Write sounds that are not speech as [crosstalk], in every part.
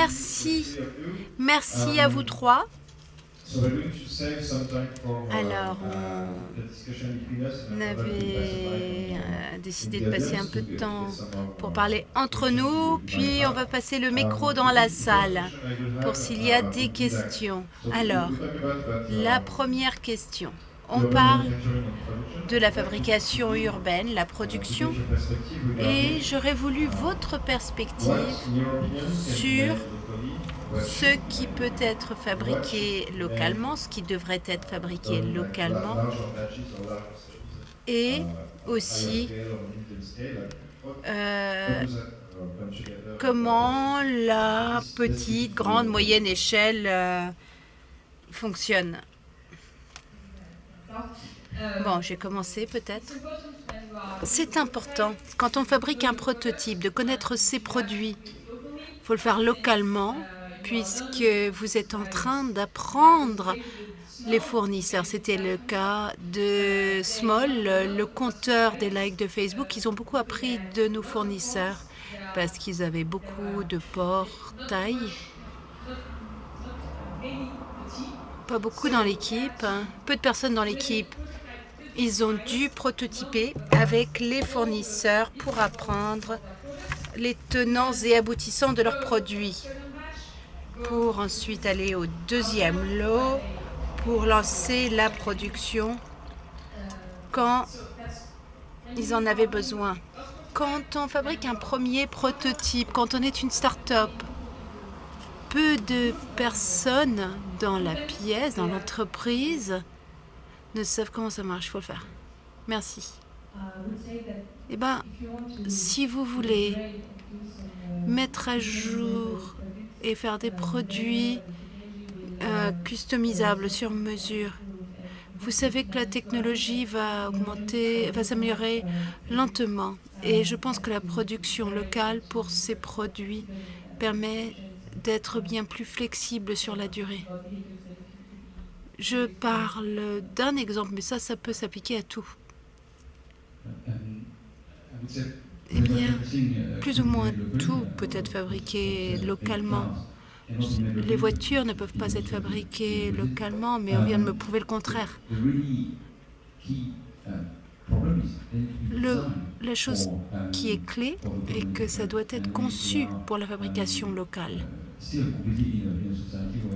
Merci. Merci à vous trois. Alors, on avait euh, décidé de passer un peu de temps pour parler entre nous, puis on va passer le micro dans la salle pour s'il y a des questions. Alors, la première question. On parle de la fabrication urbaine, la production, et j'aurais voulu votre perspective sur ce qui peut être fabriqué localement, ce qui devrait être fabriqué localement, et aussi euh, comment la petite, grande, moyenne échelle euh, fonctionne. Bon, j'ai commencé peut-être. C'est important, quand on fabrique un prototype, de connaître ses produits. Il faut le faire localement, puisque vous êtes en train d'apprendre les fournisseurs. C'était le cas de Small, le compteur des likes de Facebook. Ils ont beaucoup appris de nos fournisseurs parce qu'ils avaient beaucoup de portails. Pas beaucoup dans l'équipe, hein. peu de personnes dans l'équipe. Ils ont dû prototyper avec les fournisseurs pour apprendre les tenants et aboutissants de leurs produits pour ensuite aller au deuxième lot pour lancer la production quand ils en avaient besoin. Quand on fabrique un premier prototype, quand on est une start-up, peu de personnes dans la pièce, dans l'entreprise, ne savent comment ça marche. Il faut le faire. Merci. Eh bien, si vous voulez mettre à jour et faire des produits euh, customisables sur mesure. Vous savez que la technologie va augmenter, va s'améliorer lentement. Et je pense que la production locale pour ces produits permet d'être bien plus flexible sur la durée. Je parle d'un exemple, mais ça, ça peut s'appliquer à tout. Eh bien, plus ou moins tout peut être fabriqué localement. Les voitures ne peuvent pas être fabriquées localement, mais on vient de me prouver le contraire. Le, la chose qui est clé est que ça doit être conçu pour la fabrication locale.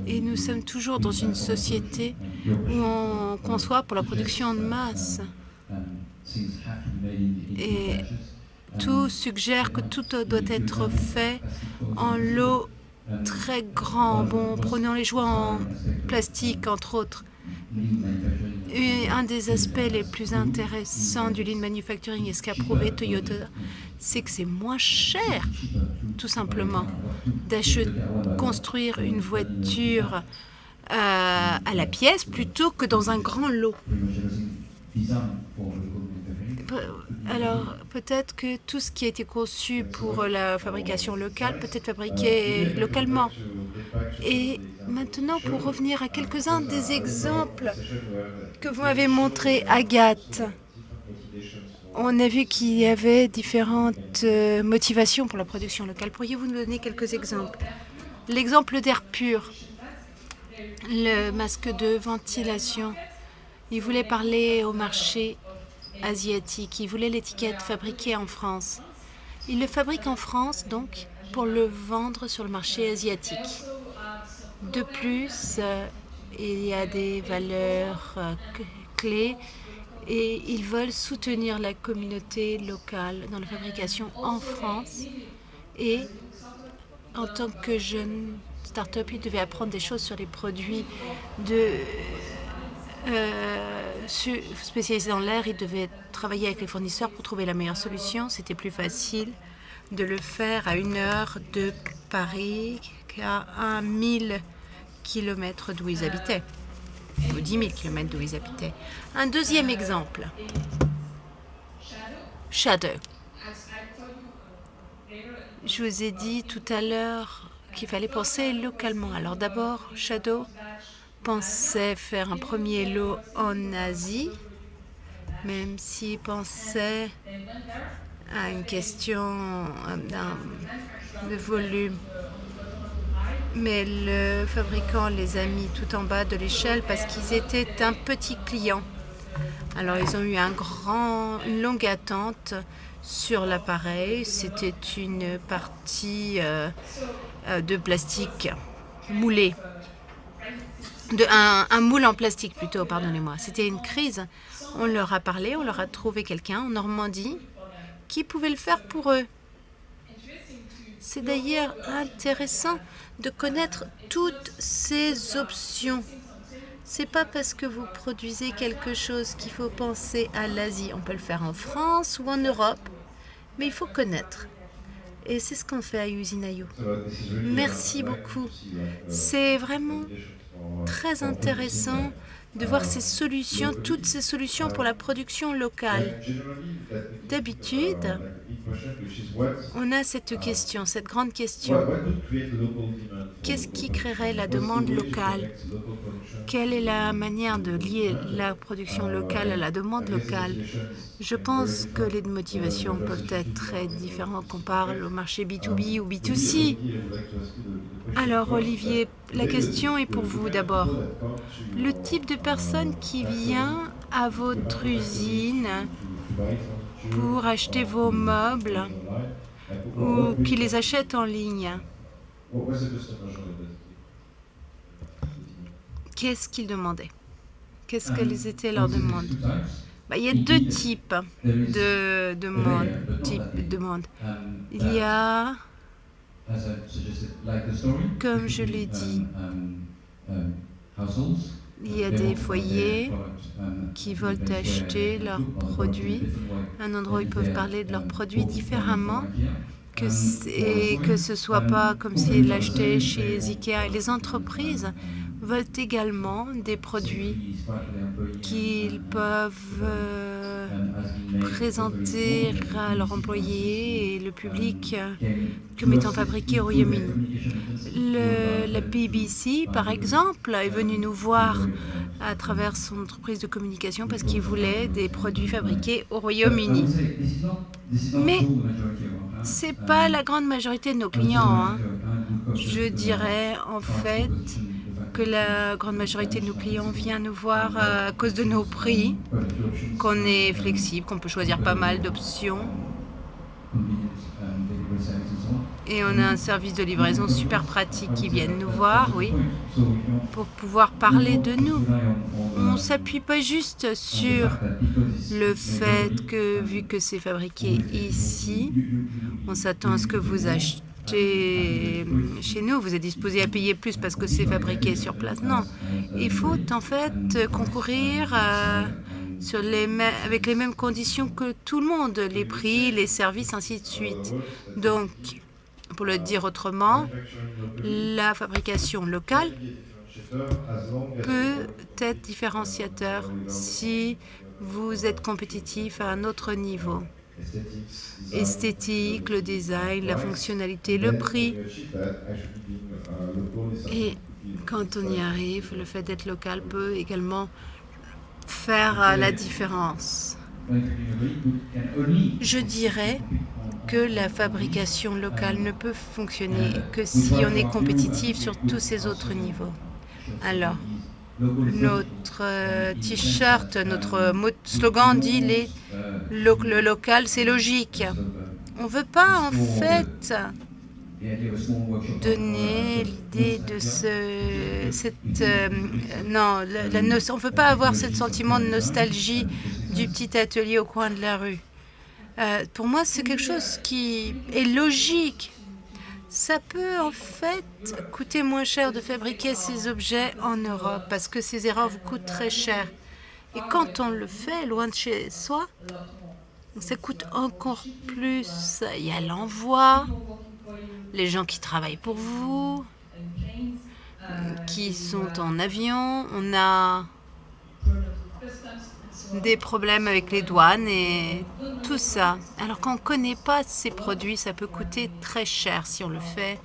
Et nous sommes toujours dans une société où on conçoit pour la production de masse. Et tout suggère que tout doit être fait en lot très grand. Bon, prenons les joies en plastique, entre autres. Un des aspects les plus intéressants du lean manufacturing et ce qu'a prouvé Toyota, c'est que c'est moins cher, tout simplement, d'acheter, construire une voiture euh, à la pièce plutôt que dans un grand lot. Alors, peut-être que tout ce qui a été conçu pour la fabrication locale peut être fabriqué localement. Et maintenant, pour revenir à quelques-uns des exemples que vous m'avez montrés, Agathe, on a vu qu'il y avait différentes euh, motivations pour la production locale. Pourriez-vous nous donner quelques exemples? L'exemple d'air pur, le masque de ventilation. Il voulait parler au marché asiatique. Il voulait l'étiquette fabriquée en France. Il le fabrique en France, donc, pour le vendre sur le marché asiatique. De plus, euh, il y a des valeurs euh, clés et ils veulent soutenir la communauté locale dans la fabrication en France. Et en tant que jeune start-up, ils devaient apprendre des choses sur les produits de euh, spécialisé dans l'air, il devait travailler avec les fournisseurs pour trouver la meilleure solution. C'était plus facile de le faire à une heure de Paris qu'à un mille kilomètres d'où ils habitaient, ou 10 000 kilomètres d'où ils habitaient. Un deuxième exemple, Shadow. Je vous ai dit tout à l'heure qu'il fallait penser localement. Alors d'abord, Shadow pensait faire un premier lot en Asie, même s'il pensait à une question euh, de volume. mais le fabricant les a mis tout en bas de l'échelle parce qu'ils étaient un petit client. Alors ils ont eu grand, une longue attente sur l'appareil. C'était une partie euh, euh, de plastique moulé. De, un, un moule en plastique plutôt, pardonnez-moi. C'était une crise. On leur a parlé, on leur a trouvé quelqu'un en Normandie qui pouvait le faire pour eux. C'est d'ailleurs intéressant de connaître toutes ces options. C'est pas parce que vous produisez quelque chose qu'il faut penser à l'Asie. On peut le faire en France ou en Europe, mais il faut connaître. Et c'est ce qu'on fait à Usinaio. Merci beaucoup. C'est vraiment très intéressant de voir ces solutions, toutes ces solutions pour la production locale. D'habitude, on a cette question, cette grande question. Qu'est-ce qui créerait la demande locale? Quelle est la manière de lier la production locale à la demande locale? Je pense que les motivations peuvent être très différentes qu'on parle au marché B2B ou B2C. Alors, Olivier, la question est pour vous d'abord. Personne qui vient à votre usine pour acheter vos meubles ou qui les achète en ligne. Qu'est-ce qu'ils demandaient? Qu'est-ce qu'elles étaient leurs demandes? Bah, Il y a deux types de demandes. Type de demandes. Il y a, comme je l'ai dit, il y a des foyers qui veulent acheter leurs produits, un endroit où ils peuvent parler de leurs produits différemment et que ce soit pas comme s'ils l'achetaient chez Ikea. Et les entreprises veulent également des produits qu'ils peuvent euh, présenter à leurs employés et le public comme étant fabriqués au Royaume-Uni. La BBC, par exemple, est venue nous voir à travers son entreprise de communication parce qu'il voulait des produits fabriqués au Royaume-Uni. Mais ce n'est pas la grande majorité de nos clients. Hein. Je dirais en fait que la grande majorité de nos clients vient nous voir à cause de nos prix, qu'on est flexible, qu'on peut choisir pas mal d'options. Et on a un service de livraison super pratique qui viennent nous voir, oui, pour pouvoir parler de nous. On ne s'appuie pas juste sur le fait que, vu que c'est fabriqué ici, on s'attend à ce que vous achetez chez, nous, vous êtes disposé à payer plus parce que c'est fabriqué sur place. Non, il faut en fait concourir euh, avec les mêmes conditions que tout le monde, les prix, les services, ainsi de suite. Donc, pour le dire autrement, la fabrication locale peut être différenciateur si vous êtes compétitif à un autre niveau esthétique, le design, la fonctionnalité, le prix. Et quand on y arrive, le fait d'être local peut également faire la différence. Je dirais que la fabrication locale ne peut fonctionner que si on est compétitif sur tous ces autres niveaux. Alors, notre euh, t-shirt, notre slogan dit les, le, local, c'est logique. On ne veut pas en fait donner l'idée de ce, cette, euh, non, la, on ne veut pas avoir ce sentiment de nostalgie du petit atelier au coin de la rue. Euh, pour moi, c'est quelque chose qui est logique ça peut en fait coûter moins cher de fabriquer ces objets en Europe parce que ces erreurs vous coûtent très cher. Et quand on le fait loin de chez soi, ça coûte encore plus. Il y a l'envoi, les gens qui travaillent pour vous, qui sont en avion. On a des problèmes avec les douanes et tout ça. Alors qu'on ne connaît pas ces produits, ça peut coûter très cher si on le fait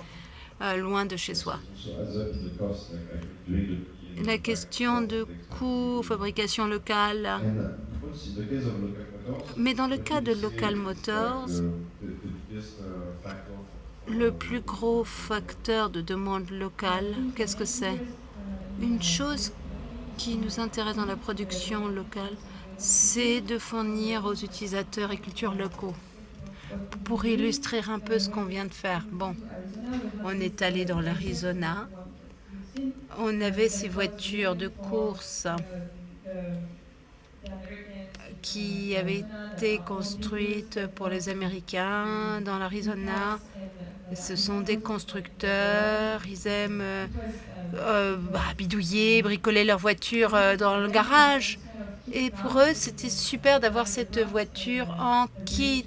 euh, loin de chez soi. La question de coût, fabrication locale. Mais dans le cas de Local Motors, le plus gros facteur de demande locale, qu'est-ce que c'est? Une chose qui nous intéresse dans la production locale, c'est de fournir aux utilisateurs et cultures locaux. Pour illustrer un peu ce qu'on vient de faire, bon, on est allé dans l'Arizona, on avait ces voitures de course qui avaient été construites pour les Américains dans l'Arizona. Ce sont des constructeurs, ils aiment euh, euh, bah, bidouiller, bricoler leur voiture euh, dans le garage. Et pour eux, c'était super d'avoir cette voiture en kit.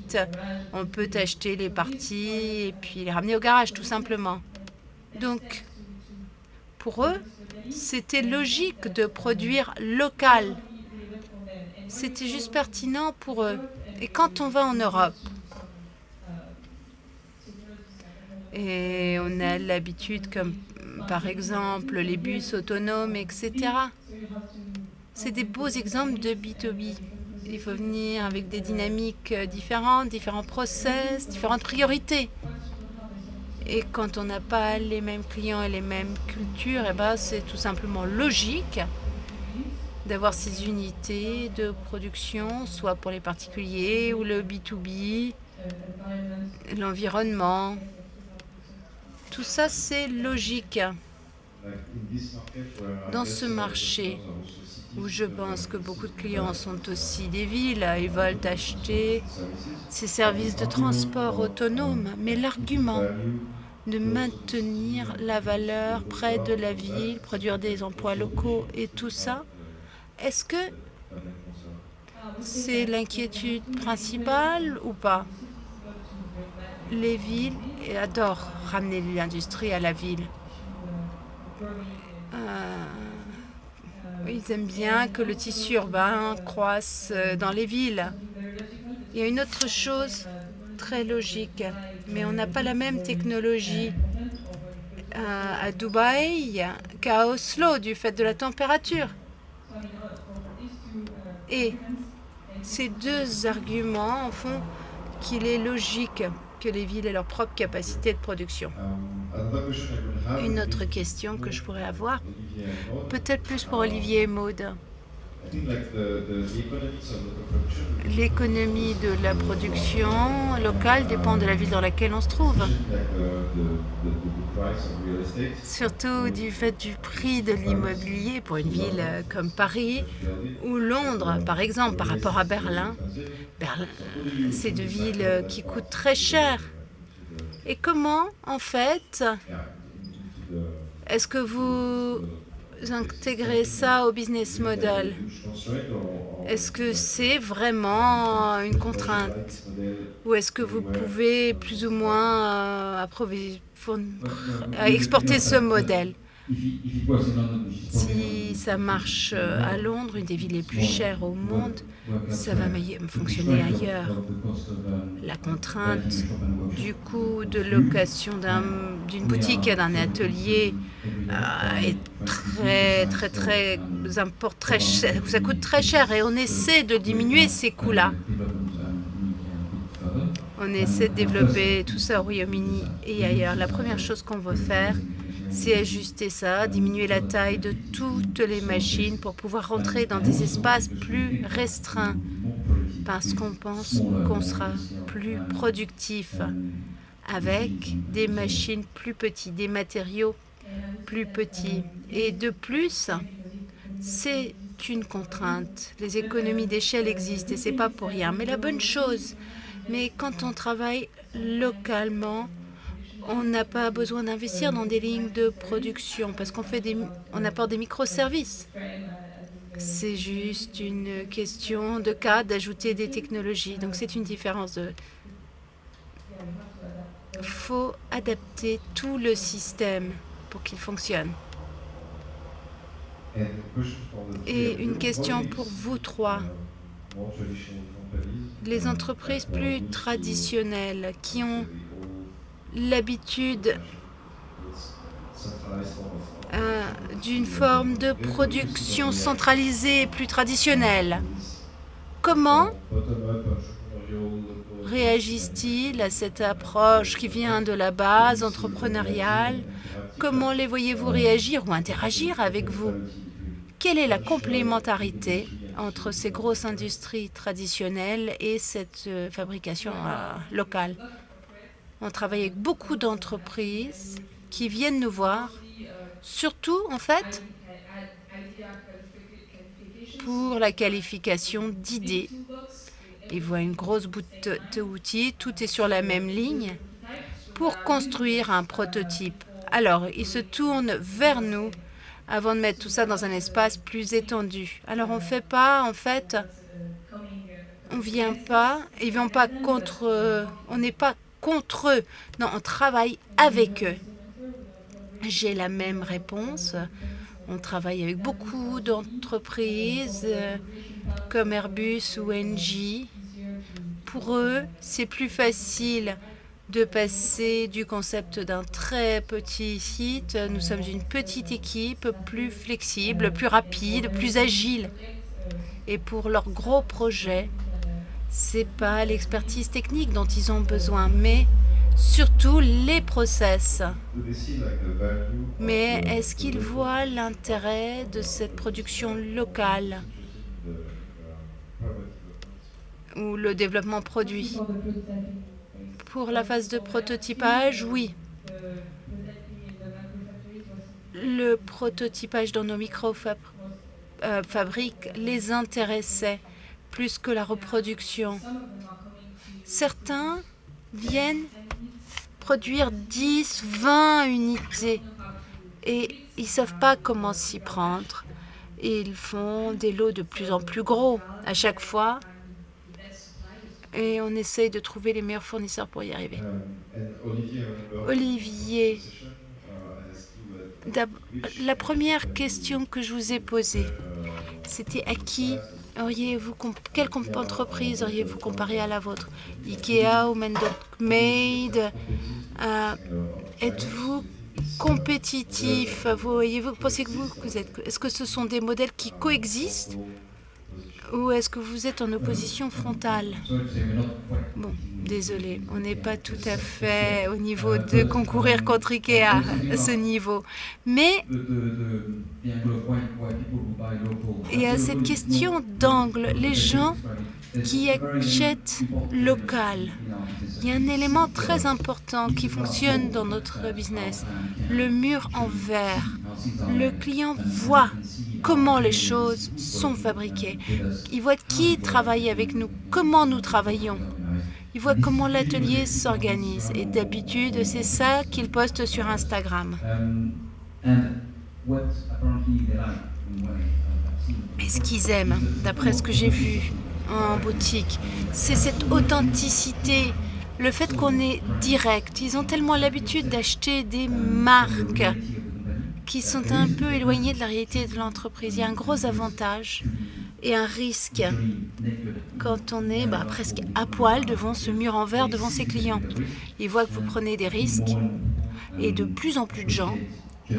On peut acheter les parties et puis les ramener au garage, tout simplement. Donc, pour eux, c'était logique de produire local. C'était juste pertinent pour eux. Et quand on va en Europe, et on a l'habitude, comme par exemple les bus autonomes, etc. C'est des beaux exemples de B2B. Il faut venir avec des dynamiques différentes, différents process, différentes priorités. Et quand on n'a pas les mêmes clients et les mêmes cultures, eh ben, c'est tout simplement logique d'avoir ces unités de production, soit pour les particuliers ou le B2B, l'environnement. Tout ça, c'est logique. Dans ce marché, où je pense que beaucoup de clients sont aussi des villes, ils veulent acheter ces services de transport autonome. Mais l'argument de maintenir la valeur près de la ville, produire des emplois locaux et tout ça, est-ce que c'est l'inquiétude principale ou pas? Les villes adorent ramener l'industrie à la ville. Euh, ils aiment bien que le tissu urbain croisse euh, dans les villes. Il y a une autre chose très logique, mais on n'a pas la même technologie euh, à Dubaï qu'à Oslo du fait de la température. Et ces deux arguments font qu'il est logique que les villes aient leur propre capacité de production. Une autre question que je pourrais avoir, peut-être plus pour Olivier et Maude. L'économie de la production locale dépend de la ville dans laquelle on se trouve. Surtout du fait du prix de l'immobilier pour une ville comme Paris ou Londres, par exemple, par rapport à Berlin. Berlin, c'est deux villes qui coûtent très cher. Et comment, en fait, est-ce que vous intégrez ça au business model? Est-ce que c'est vraiment une contrainte? Ou est-ce que vous pouvez plus ou moins euh, exporter ce modèle? Si ça marche euh, à Londres, une des villes les plus chères au monde, ça va fonctionner ailleurs. La contrainte du coût de location d'une boutique et d'un atelier euh, est très, très, très, très cher. Ça coûte très cher et on essaie de diminuer ces coûts-là. On essaie de développer tout ça au Royaume-Uni et ailleurs. La première chose qu'on veut faire, c'est ajuster ça, diminuer la taille de toutes les machines pour pouvoir rentrer dans des espaces plus restreints parce qu'on pense qu'on sera plus productif avec des machines plus petites, des matériaux plus petits. Et de plus, c'est une contrainte. Les économies d'échelle existent et c'est pas pour rien. Mais la bonne chose, mais quand on travaille localement, on n'a pas besoin d'investir dans des lignes de production parce qu'on fait des, on apporte des microservices. C'est juste une question de cas d'ajouter des technologies. Donc c'est une différence de... Il faut adapter tout le système pour qu'il fonctionne. Et une question pour vous trois. Les entreprises plus traditionnelles qui ont l'habitude euh, d'une forme de production centralisée plus traditionnelle. Comment réagissent-ils à cette approche qui vient de la base entrepreneuriale? Comment les voyez-vous réagir ou interagir avec vous? Quelle est la complémentarité entre ces grosses industries traditionnelles et cette euh, fabrication euh, locale? On travaille avec beaucoup d'entreprises qui viennent nous voir, surtout en fait pour la qualification d'idées. Ils voient une grosse boîte d'outils, tout est sur la même ligne pour construire un prototype. Alors, ils se tournent vers nous avant de mettre tout ça dans un espace plus étendu. Alors, on ne fait pas, en fait, on vient pas, ils viennent pas contre, on n'est pas contre eux. Non, on travaille avec eux. J'ai la même réponse. On travaille avec beaucoup d'entreprises euh, comme Airbus ou NG. Pour eux, c'est plus facile de passer du concept d'un très petit site. Nous sommes une petite équipe, plus flexible, plus rapide, plus agile. Et pour leurs gros projets, c'est pas l'expertise technique dont ils ont besoin, mais surtout les process. Mais est-ce qu'ils voient l'intérêt de cette production locale ou le développement produit? Pour la phase de prototypage, oui. Le prototypage dans nos micro-fabriques euh, les intéressait plus que la reproduction. Certains viennent produire 10, 20 unités et ils ne savent pas comment s'y prendre. ils font des lots de plus en plus gros à chaque fois et on essaye de trouver les meilleurs fournisseurs pour y arriver. Olivier, la première question que je vous ai posée, c'était à qui auriez-vous quelle entreprise auriez-vous comparé à la vôtre? Ikea ou Made? Euh, Êtes-vous compétitif? Vous pensez que vous êtes Est-ce que ce sont des modèles qui coexistent? Ou est-ce que vous êtes en opposition frontale Bon, désolé, on n'est pas tout à fait au niveau de concourir contre Ikea à ce niveau. Mais il y a cette question d'angle. Les gens qui achètent local. Il y a un élément très important qui fonctionne dans notre business, le mur en verre. Le client voit comment les choses sont fabriquées. Il voit qui travaille avec nous, comment nous travaillons. Il voit comment l'atelier s'organise. Et d'habitude, c'est ça qu'il poste sur Instagram. Et ce qu'ils aiment, d'après ce que j'ai vu en boutique, c'est cette authenticité, le fait qu'on est direct. Ils ont tellement l'habitude d'acheter des marques qui sont un peu éloignés de la réalité de l'entreprise. Il y a un gros avantage et un risque quand on est bah, presque à poil devant ce mur en verre, devant ses clients. Ils voient que vous prenez des risques et de plus en plus de gens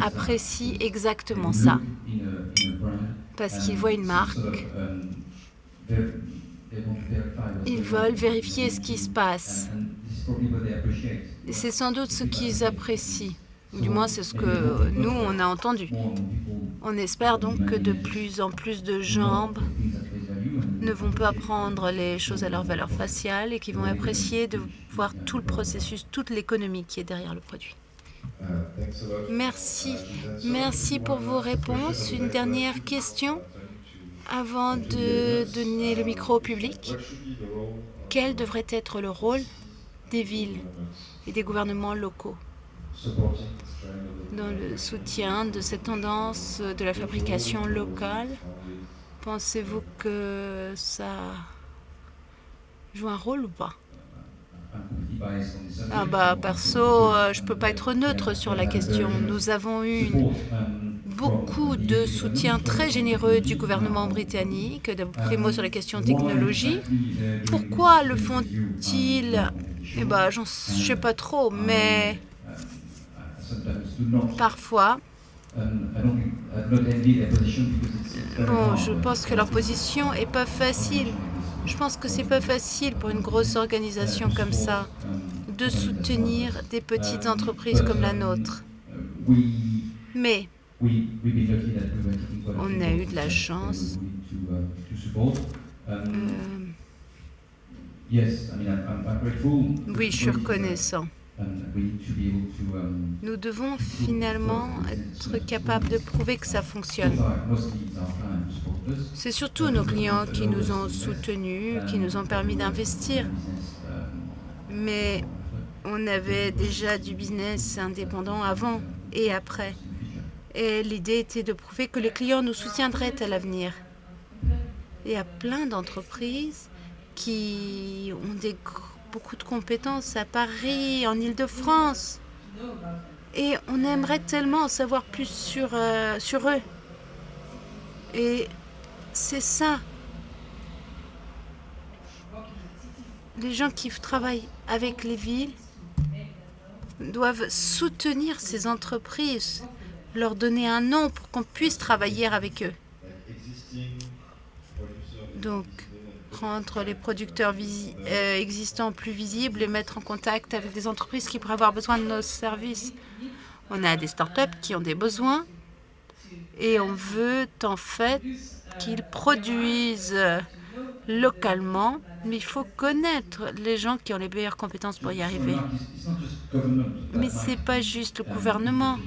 apprécient exactement ça parce qu'ils voient une marque, ils veulent vérifier ce qui se passe. C'est sans doute ce qu'ils apprécient. Du moins, c'est ce que nous, on a entendu. On espère donc que de plus en plus de gens ne vont pas prendre les choses à leur valeur faciale et qui vont apprécier de voir tout le processus, toute l'économie qui est derrière le produit. Merci. Merci pour vos réponses. Une dernière question? Avant de donner le micro au public. Quel devrait être le rôle des villes et des gouvernements locaux dans le soutien de cette tendance de la fabrication locale? Pensez-vous que ça joue un rôle ou pas? Ah bah perso, euh, je ne peux pas être neutre sur la question. Nous avons eu beaucoup de soutien très généreux du gouvernement britannique, primo sur la question technologie. Pourquoi le font-ils? Eh ben, je ne sais pas trop, mais parfois, bon, je pense que leur position est pas facile Je pense que c'est pas facile pour une grosse organisation comme ça de soutenir des petites entreprises comme la nôtre. Mais on a eu de la chance. Euh, oui, je suis reconnaissant. Nous devons finalement être capables de prouver que ça fonctionne. C'est surtout nos clients qui nous ont soutenus, qui nous ont permis d'investir. Mais on avait déjà du business indépendant avant et après. Et l'idée était de prouver que les clients nous soutiendraient à l'avenir. Il y a plein d'entreprises qui ont beaucoup de compétences à Paris, en Ile-de-France. Et on aimerait tellement en savoir plus euh, sur eux. Et c'est ça. Les gens qui travaillent avec les villes doivent soutenir ces entreprises, leur donner un nom pour qu'on puisse travailler avec eux. Donc, rendre les producteurs euh, existants plus visibles et mettre en contact avec des entreprises qui pourraient avoir besoin de nos services. On a des startups qui ont des besoins et on veut en fait qu'ils produisent localement, mais il faut connaître les gens qui ont les meilleures compétences pour y arriver. Mais ce n'est pas juste le gouvernement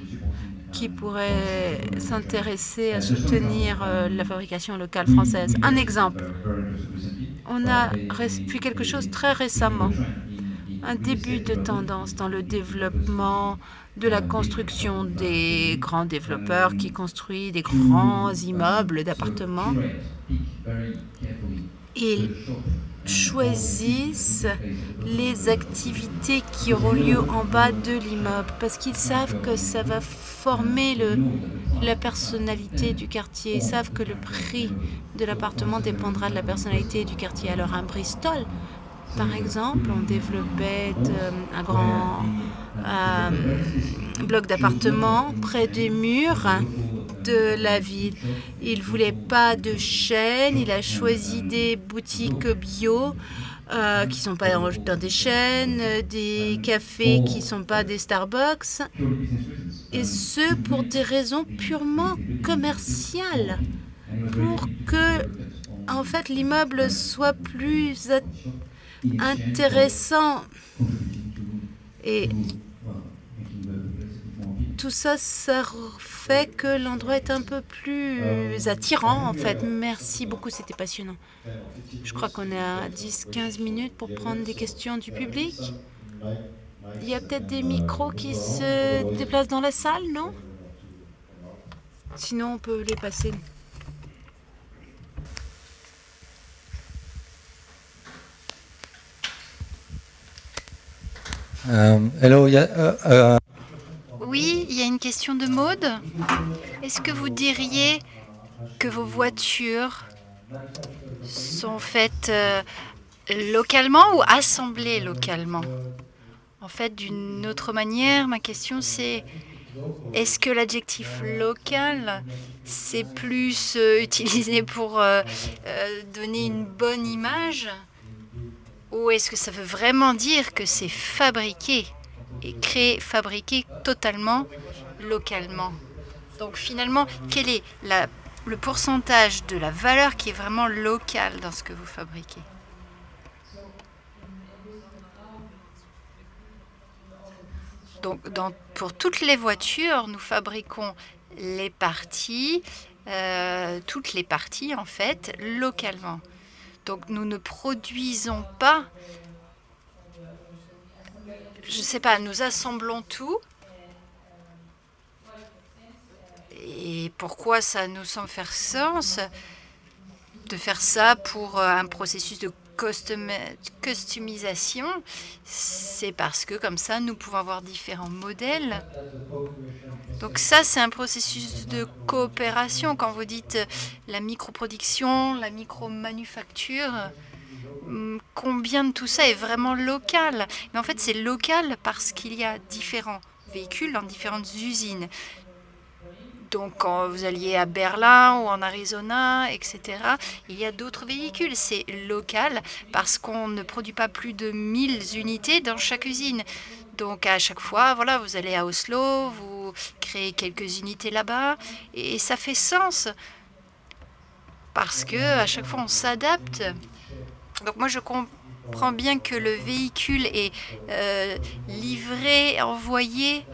qui pourrait s'intéresser à soutenir euh, la fabrication locale française? Un exemple, on a vu quelque chose très récemment, un début de tendance dans le développement de la construction des grands développeurs qui construisent des grands immeubles d'appartements. Ils choisissent les activités qui auront lieu en bas de l'immeuble parce qu'ils savent que ça va former le, la personnalité du quartier. Ils savent que le prix de l'appartement dépendra de la personnalité du quartier. Alors un Bristol, par exemple, on développait euh, un grand euh, bloc d'appartements près des murs de la ville. Il voulait pas de chaînes, il a choisi des boutiques bio euh, qui sont pas dans, des chaînes, des cafés qui sont pas des Starbucks, et ce pour des raisons purement commerciales, pour que en fait l'immeuble soit plus intéressant. Et tout ça, ça fait que l'endroit est un peu plus attirant, en fait. Merci beaucoup, c'était passionnant. Je crois qu'on est à 10-15 minutes pour prendre des questions du public. Il y a peut-être des micros qui se déplacent dans la salle, non? Sinon, on peut les passer. Um, hello, yeah, uh, uh, oui, question de mode. Est-ce que vous diriez que vos voitures sont faites euh, localement ou assemblées localement? En fait, d'une autre manière, ma question c'est est-ce que l'adjectif local, c'est plus euh, [laughs] utilisé pour euh, donner une bonne image? Ou est-ce que ça veut vraiment dire que c'est fabriqué et créé, fabriqué totalement localement. Donc finalement, quel est le pourcentage de la valeur qui est vraiment locale dans ce que vous fabriquez? Donc pour toutes les voitures, nous fabriquons les parties, euh, toutes les parties en fait, localement. Donc nous ne produisons pas je ne sais pas, nous assemblons tout. Et pourquoi ça nous semble faire sens de faire ça pour euh, un processus de customisation? C'est parce que comme ça, nous pouvons avoir différents modèles. Donc ça, c'est un processus de coopération. Quand vous dites la microproduction, la micromanufacture, Hum, combien de tout ça est vraiment local? Mais en fait, c'est local parce qu'il y a différents véhicules dans différentes usines. Donc quand vous alliez à Berlin ou en Arizona, etc., il y a d'autres véhicules. C'est local parce qu'on ne produit pas plus de 1000 unités dans chaque usine. Donc à chaque fois, voilà, vous allez à Oslo, vous créez quelques unités là-bas et ça fait sens parce que à chaque fois on s'adapte. Donc moi je comprends bien que le véhicule est euh, livré, envoyé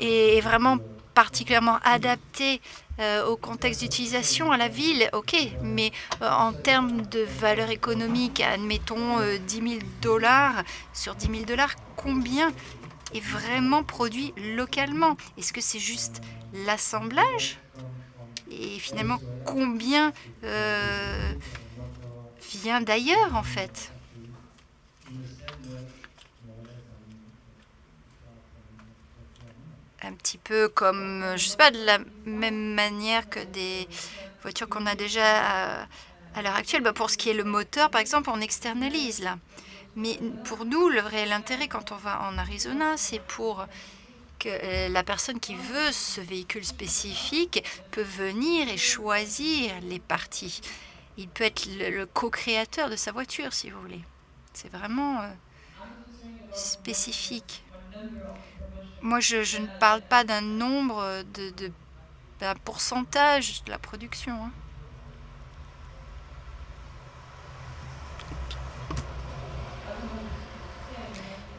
et vraiment particulièrement adapté euh, au contexte d'utilisation à la ville, ok, mais euh, en termes de valeur économique, admettons 10 000 dollars, sur 10 000 dollars, combien est vraiment produit localement? Est-ce que c'est juste l'assemblage? Et finalement, combien euh, vient d'ailleurs en fait? Un petit peu comme, je sais pas, de la même manière que des voitures qu'on a déjà à, l'heure actuelle. Bah, pour ce qui est le moteur, par exemple, on externalise là. Mais pour nous, le réel intérêt quand on va en Arizona, c'est pour que euh, la personne qui veut ce véhicule spécifique peut venir et choisir les parties. Il peut être le, co-créateur de sa voiture, si vous voulez. C'est vraiment euh, spécifique. Moi, je, ne parle pas d'un nombre, de, d'un pourcentage de la production. Hein.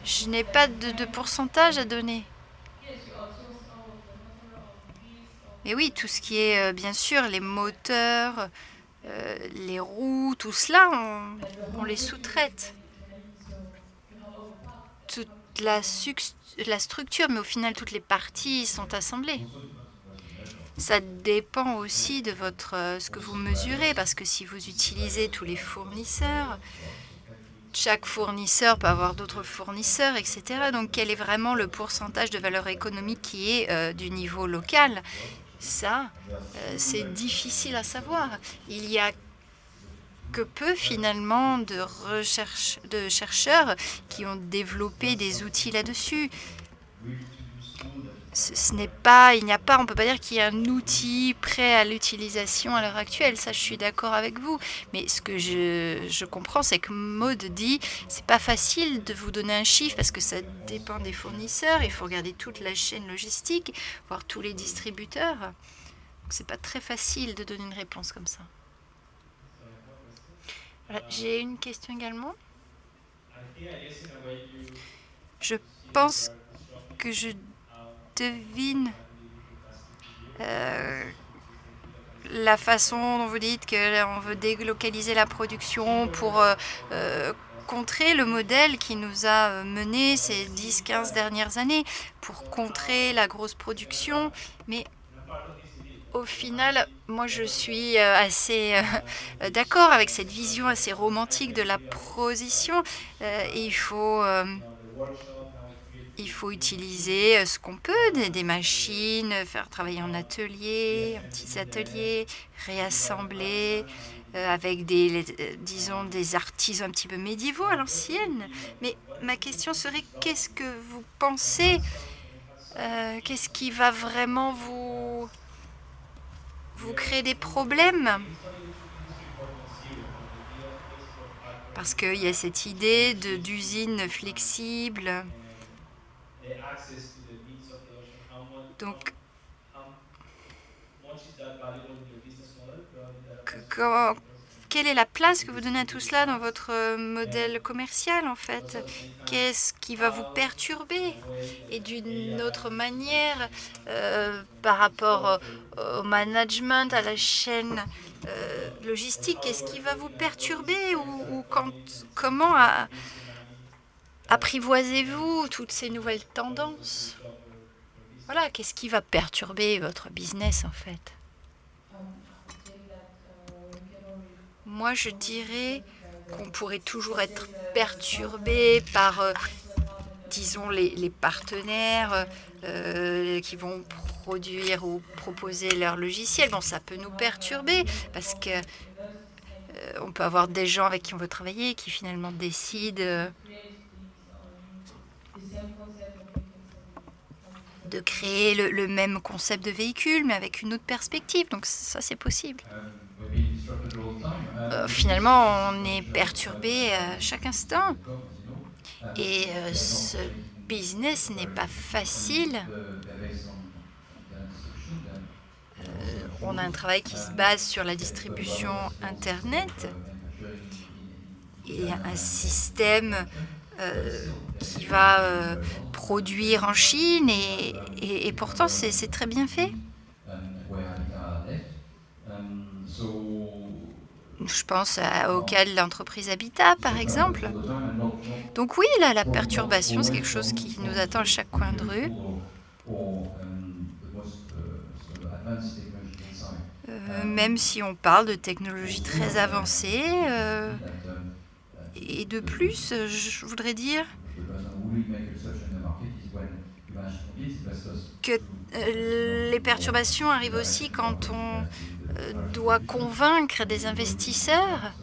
Je n'ai pas de, pourcentage à donner. Mais oui, tout ce qui est, euh, bien sûr, les moteurs, euh, les roues, tout cela, on, les sous-traite. Toute la, la structure, mais au final, toutes les parties sont assemblées. Ça dépend aussi de votre, euh, ce que vous mesurez, parce que si vous utilisez tous les fournisseurs, chaque fournisseur peut avoir d'autres fournisseurs, etc. Donc, quel est vraiment le pourcentage de valeur économique qui est euh, du niveau local? Ça, euh, c'est difficile à savoir. Il y a que peu finalement de, recherche, de chercheurs qui ont développé des outils là-dessus ce, n'est pas, il n'y a pas, on peut pas dire qu'il y a un outil prêt à l'utilisation à l'heure actuelle. Ça, je suis d'accord avec vous. Mais ce que je, je comprends, c'est que Maud dit, c'est pas facile de vous donner un chiffre parce que ça dépend des fournisseurs. Il faut regarder toute la chaîne logistique, voir tous les distributeurs. Donc, c'est pas très facile de donner une réponse comme ça. J'ai une question également. Je pense que je devine euh, la façon dont vous dites qu'on veut délocaliser la production pour euh, euh, contrer le modèle qui nous a mené ces 10-15 dernières années, pour contrer la grosse production. Mais au final, moi je suis assez [laughs] d'accord avec cette vision assez romantique de la position. il faut il faut utiliser euh, ce qu'on peut, des, machines, faire travailler en atelier, en petits ateliers, réassembler euh, avec des, euh, disons, des artisans un petit peu médiévaux à l'ancienne. Mais ma question serait, qu'est-ce que vous pensez Qu'est-ce qui va vraiment vous, vous créer des problèmes parce qu'il y a cette idée d'usine flexible. Donc, quelle est la place que vous donnez à tout cela dans votre euh, modèle commercial en fait? Qu'est-ce qui va vous perturber? Et d'une autre manière, euh, par rapport au, management, à la chaîne euh, logistique, qu'est-ce qui va vous perturber? Ou, comment apprivoisez-vous toutes ces nouvelles tendances? Voilà, qu'est-ce qui va perturber votre business en fait? Moi, je dirais qu'on pourrait toujours être perturbé par, euh, disons, les, partenaires euh, qui vont produire ou proposer leur logiciel. Bon, ça peut nous perturber parce que euh, on peut avoir des gens avec qui on veut travailler qui finalement décident de créer le, le, même concept de véhicule, mais avec une autre perspective. Donc ça, c'est possible. Euh, finalement, on est perturbé à chaque instant. Et euh, ce business n'est pas facile. Euh, on a un travail qui se base sur la distribution Internet et un système euh, qui va euh, produire en Chine et pourtant c'est très bien fait. Je pense à, au cas de l'entreprise Habitat, par exemple. Donc oui, là, la perturbation, c'est quelque chose qui nous attend à chaque coin de rue. Euh, même si on parle de technologies très avancées. Euh, et de plus, je voudrais dire que euh, les perturbations arrivent aussi quand on euh, doit convaincre des investisseurs.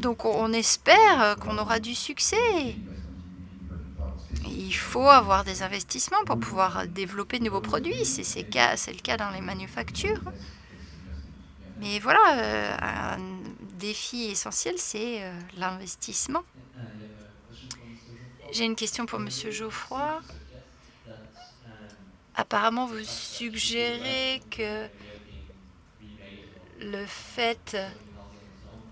Donc on espère qu'on aura du succès. Il faut avoir des investissements pour pouvoir développer de nouveaux produits. C'est le cas dans les manufactures. Mais voilà, euh, un défi essentiel, c'est euh, l'investissement. J'ai une question pour Monsieur Geoffroy. Apparemment, vous suggérez que le fait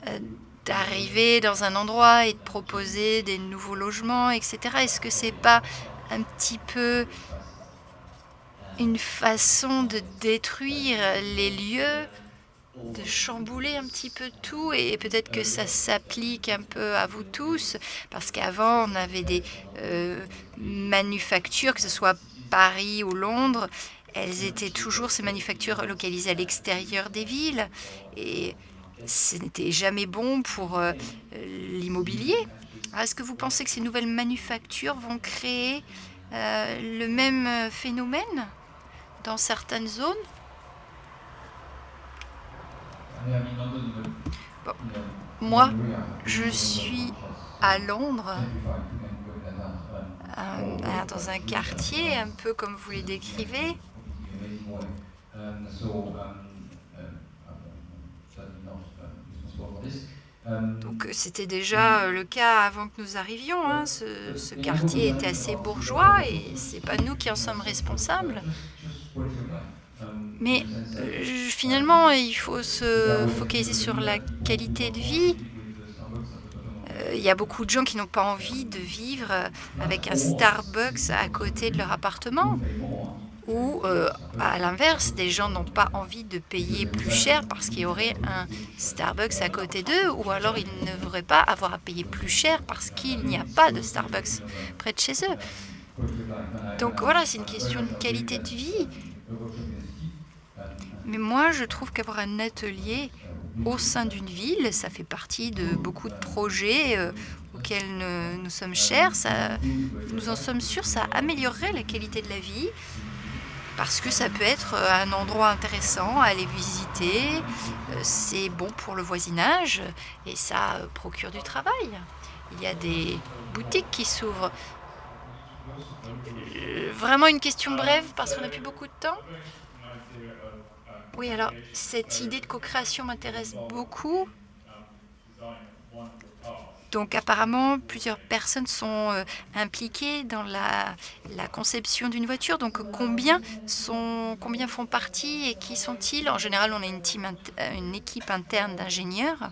euh, d'arriver dans un endroit et de proposer des nouveaux logements, etc., est-ce que c'est pas un petit peu une façon de détruire les lieux de chambouler un petit peu tout et peut-être que ça s'applique un peu à vous tous? Parce qu'avant on avait des euh, manufactures, que ce soit Paris ou Londres, elles étaient toujours ces manufactures localisées à l'extérieur des villes. Et ce n'était jamais bon pour euh, l'immobilier. Est-ce que vous pensez que ces nouvelles manufactures vont créer euh, le même phénomène dans certaines zones? Bon. Moi, je suis à Londres, euh, dans un quartier, un peu comme vous les décrivez. Donc c'était déjà le cas avant que nous arrivions. Hein. Ce, quartier était assez bourgeois et c'est pas nous qui en sommes responsables. Mais euh, finalement, il faut se focaliser sur la qualité de vie. Euh, il y a beaucoup de gens qui n'ont pas envie de vivre avec un Starbucks à côté de leur appartement. Ou, euh, à l'inverse, des gens n'ont pas envie de payer plus cher parce qu'il y aurait un Starbucks à côté d'eux, ou alors ils ne voudraient pas avoir à payer plus cher parce qu'il n'y a pas de Starbucks près de chez eux. Donc voilà, c'est une question de qualité de vie. Mais moi, je trouve qu'avoir un atelier au sein d'une ville, ça fait partie de beaucoup de projets euh, auxquels nous, sommes chers. Nous en sommes sûrs, ça améliorerait la qualité de la vie parce que ça peut être euh, un endroit intéressant à aller visiter. Euh, c'est bon pour le voisinage et ça procure du travail. Il y a des boutiques qui s'ouvrent. Vraiment une question brève parce qu'on n'a plus beaucoup de temps. Oui, alors cette idée de co-création m'intéresse beaucoup. Donc apparemment, plusieurs personnes sont euh, impliquées dans la, conception d'une voiture. Donc combien, sont, combien font partie et qui sont-ils? En général, on a une, team, une équipe interne d'ingénieurs.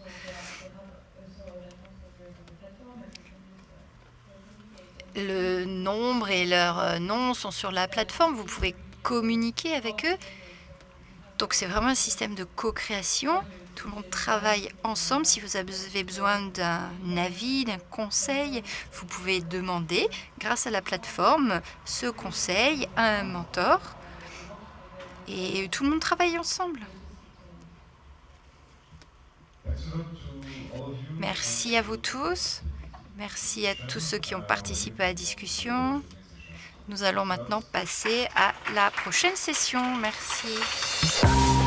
Le nombre et leur euh, nom sont sur la plateforme. Vous pouvez communiquer avec eux. Donc c'est vraiment un système de co-création. Tout le monde travaille ensemble. Si vous avez besoin d'un avis, d'un conseil, vous pouvez demander, grâce à la plateforme, ce conseil à un mentor. Et tout le monde travaille ensemble. Merci à vous tous. Merci à tous ceux qui ont participé à la discussion. Nous allons maintenant passer à la prochaine session. Merci.